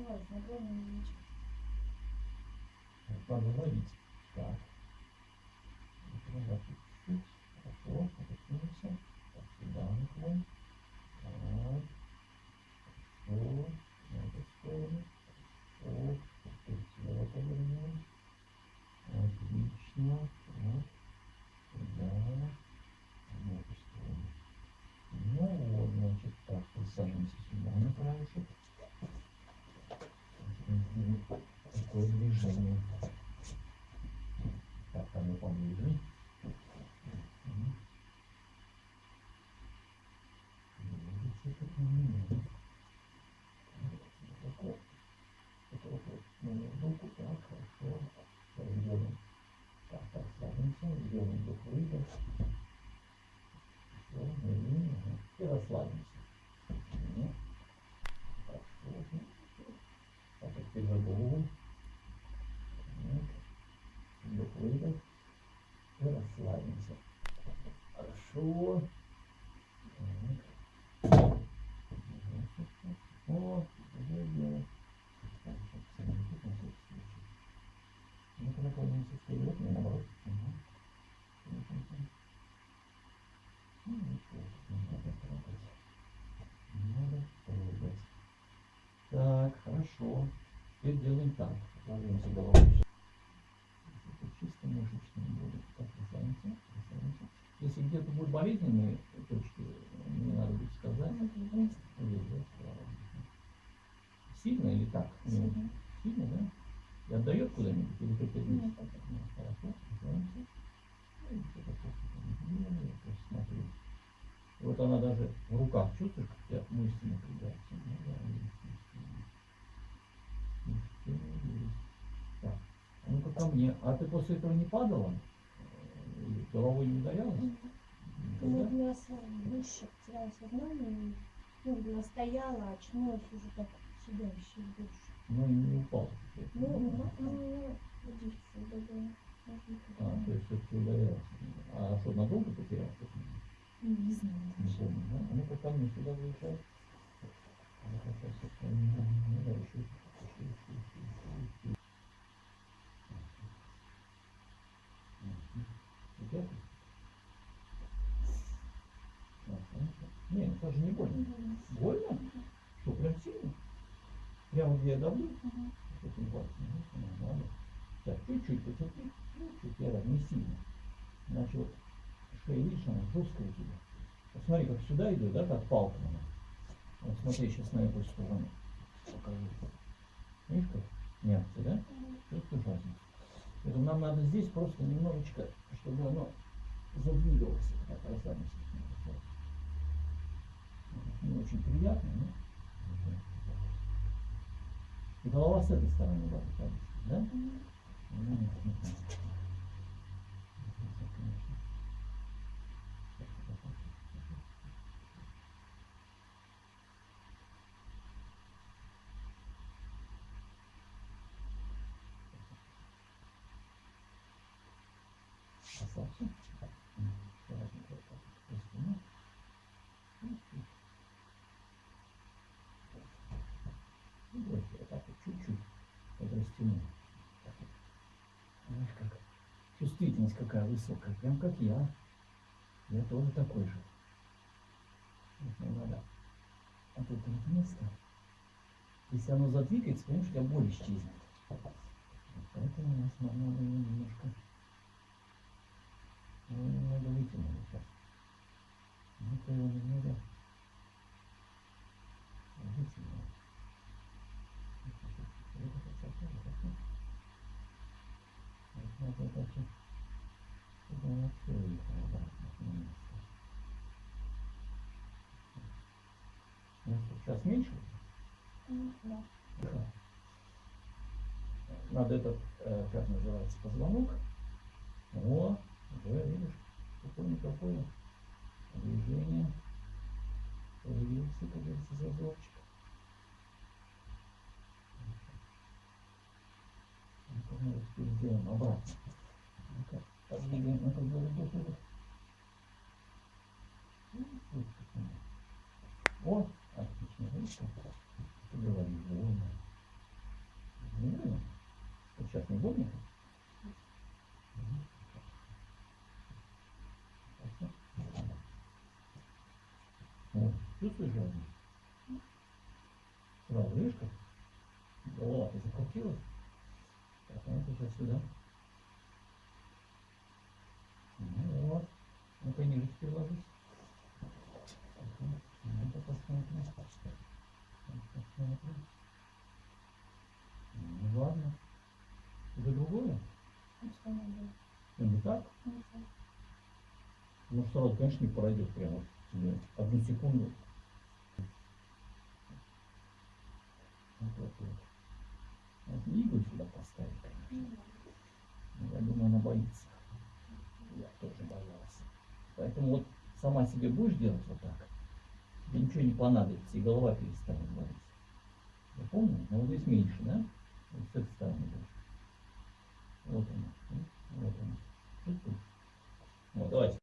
открываюсь, но главное мечать. Надо ловить. Так. Назад чуть-чуть. Хорошо. Опустимся. Так, сюда наклон. Так. Хорошо. На эту сторону. Хорошо. Теперь сюда повернем. Отлично. Так. Сюда. На эту сторону. Ну вот, значит, так, присаживаемся сюда на краешек. Сделаем Такое движение. Так, а ну поближе. Мгм. Видите, как у меня. Вот так вот. Вот так вот. Ну, не руку, так, хорошо. Так, сделаем. Так, так, садимся, сделаем вдох выдох. Все, медленно, ага. И расслабимся. Ну, Хорошо. ну, Так, а теперь за голову. Так. Вдох, выдох. И расслабимся. Хорошо. Так. О, уже дело. Так, сейчас посмотрите, на всякий случай. Ну-ка наклонимся вперед, не наоборот. Ага. Мгм. Ну, ничего, не надо трогать. Не надо трогать. Так, хорошо. Теперь делаем так. Ложимся головой. Чисто мышечные боли. Так, расслабимся, расслабимся. Если где-то будут болезненные точки, мне надо будет сказать. Сильно или так? Сильно. Сильно, да? И отдает куда-нибудь или только здесь? Нет. Ну, хорошо, расслабимся. Ну. И вот она даже в руках, чувствуешь, как мышцы напрягаются? Ну, да, есть, есть, есть. Мышцы есть. Так, а ну-ка ко мне. А ты после этого не падала? Головой не ударялась? Ну, меня выше потеряла сознание. Ну, она стояла, очнулась уже так сидящей больше. Ну, и не упал. Ну, ну, ну, водичку добавила. А, то есть все-таки ударялась. А что, надолго потерял? Ну, Не знаю. Не помню, да? Ну-ка ко мне сюда выезжай. Ну-ка, сейчас я вспомню. Ну, да, еще, еще, еще, еще, еще, еще. Мгм. Идет? А, хорошо. Не, ну это же не больно. Больно? Что, прям сильно? Прямо где я давлю? Пальцем. Ну, ну, надо. Так, чуть-чуть потерпи. Чуть-чуть, я рад, не сильно. Иначе вот шея, видишь, она жесткая у тебя. Вот смотри, как сюда идет, да, как палка она. Вот смотри, сейчас на эту сторону покажу. Видишь, как мягче, да? Чувствуешь разницу? Поэтому нам надо здесь просто немножечко, чтобы оно задвигалось. Так, расслабимся. Не очень приятно, но... И голова с этой стороны была да? Ну, нет, нет, нет. Это, конечно. Так, так, так, так, так. Расслабься. М, аккуратненько вот так вот по спине. Чуть-чуть. И брось вот так вот чуть-чуть под растянул. Так вот. Знаешь, как чувствительность какая высокая, прям как я. Я тоже такой же. Вот мне надо вот это вот место. Если оно задвигается, понимаешь, у тебя боль исчезнет. Вот Поэтому у нас надо его немножко, его немного вытянули сейчас. Ну-ка его немного вытянули. Вот это всё, вот это всё. Вот надо это всё, чтобы оно всё выехало обратно на место. Ну что, сейчас меньше? Ну, да. Да. Надо этот, э, как называется, позвонок. О, уже видишь, какое-никакое движение. Появился, как говорится, зазорчик. Ну-ка, мы вот теперь сделаем обратно. Ну-ка, подвигаем на другой вдох, выдох. Ну, вот как оно. О, отлично, видишь, как? Ты говоришь, больно. Хорошо. Вот, чувствуешь разницу? Сразу, видишь как? Голова-то закрутилась. Так, а ну-ка сейчас сюда. Ну вот. Ну-ка ниже теперь ложись. Ну-ка посмотрим. Ну, Посмотрим. Ну ладно. Это другое? Ну? Ну не так? Ну. Ну сразу, конечно, не пройдет прямо вот тебе одну секунду. Вот вот. Вот не иглу сюда поставить, конечно. Ну, Но Я думаю, она боится. Я тоже боялся. Поэтому вот сама себе будешь делать вот так, тебе ничего не понадобится, и голова перестанет болеть. Помню, но вот здесь меньше, да? Вот с этой стороны больше. Вот она. Вот она. Вот, давайте.